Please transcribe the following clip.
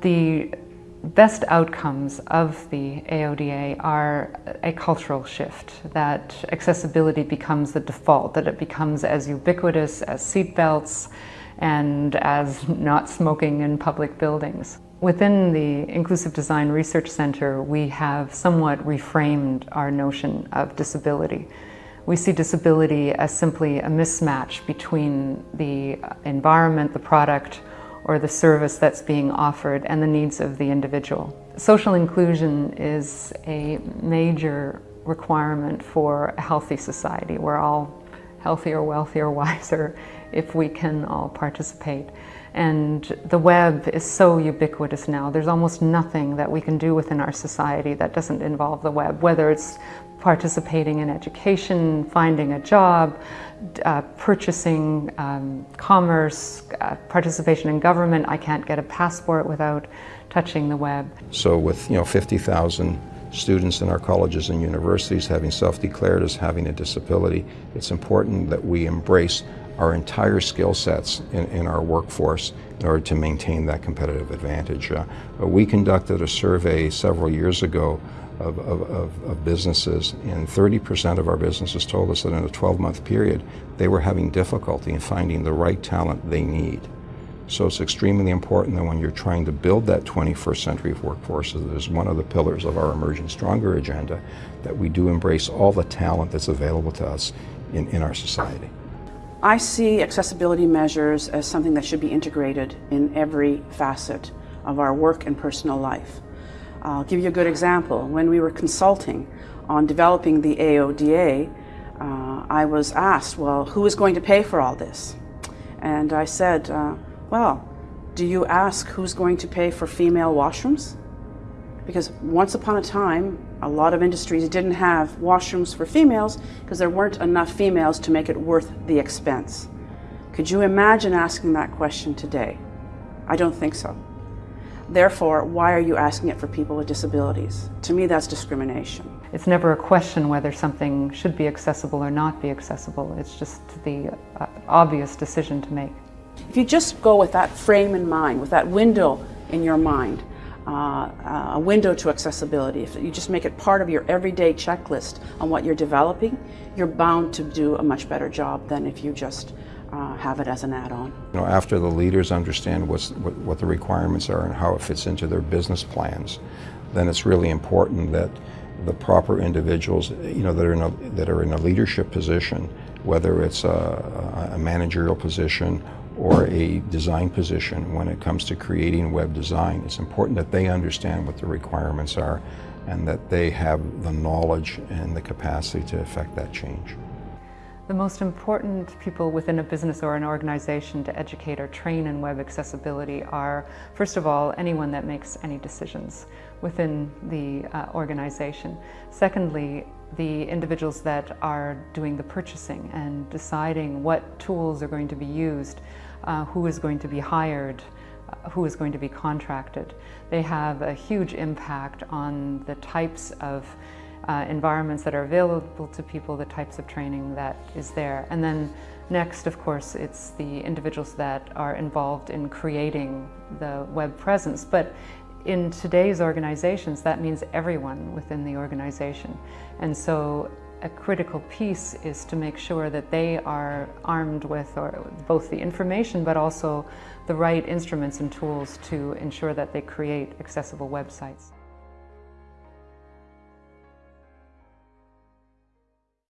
The best outcomes of the AODA are a cultural shift, that accessibility becomes the default, that it becomes as ubiquitous as seatbelts and as not smoking in public buildings. Within the Inclusive Design Research Center, we have somewhat reframed our notion of disability. We see disability as simply a mismatch between the environment, the product, or the service that's being offered and the needs of the individual. Social inclusion is a major requirement for a healthy society. We're all healthier, wealthier, wiser if we can all participate. And the web is so ubiquitous now. There's almost nothing that we can do within our society that doesn't involve the web, whether it's participating in education, finding a job, uh, purchasing, um, commerce, uh, participation in government. I can't get a passport without touching the web. So with you know 50,000 students in our colleges and universities having self-declared as having a disability, it's important that we embrace our entire skill sets in, in, our workforce in order to maintain that competitive advantage. Uh, we conducted a survey several years ago of, of, of businesses, and 30% of our businesses told us that in a 12-month period, they were having difficulty in finding the right talent they need. So it's extremely important that when you're trying to build that 21st century workforce, that is one of the pillars of our Emerging Stronger agenda, that we do embrace all the talent that's available to us in, in our society. I see accessibility measures as something that should be integrated in every facet of our work and personal life. I'll give you a good example. When we were consulting on developing the AODA, uh, I was asked, well, who is going to pay for all this? And I said, uh, well, do you ask who's going to pay for female washrooms? Because once upon a time, a lot of industries didn't have washrooms for females because there weren't enough females to make it worth the expense. Could you imagine asking that question today? I don't think so. Therefore, why are you asking it for people with disabilities? To me, that's discrimination. It's never a question whether something should be accessible or not be accessible. It's just the uh, obvious decision to make. If you just go with that frame in mind, with that window in your mind, uh, a window to accessibility, if you just make it part of your everyday checklist on what you're developing, you're bound to do a much better job than if you just uh, have it as an add-on. You know, after the leaders understand what, what the requirements are and how it fits into their business plans, then it's really important that the proper individuals, you know, that are in a, that are in a leadership position, whether it's a, a managerial position or a design position when it comes to creating web design, it's important that they understand what the requirements are and that they have the knowledge and the capacity to affect that change. The most important people within a business or an organization to educate or train in web accessibility are, first of all, anyone that makes any decisions within the uh, organization. Secondly, the individuals that are doing the purchasing and deciding what tools are going to be used, uh, who is going to be hired, uh, who is going to be contracted. They have a huge impact on the types of uh, environments that are available to people, the types of training that is there. And then next, of course, it's the individuals that are involved in creating the web presence. But in today's organizations, that means everyone within the organization. And so a critical piece is to make sure that they are armed with or both the information but also the right instruments and tools to ensure that they create accessible websites.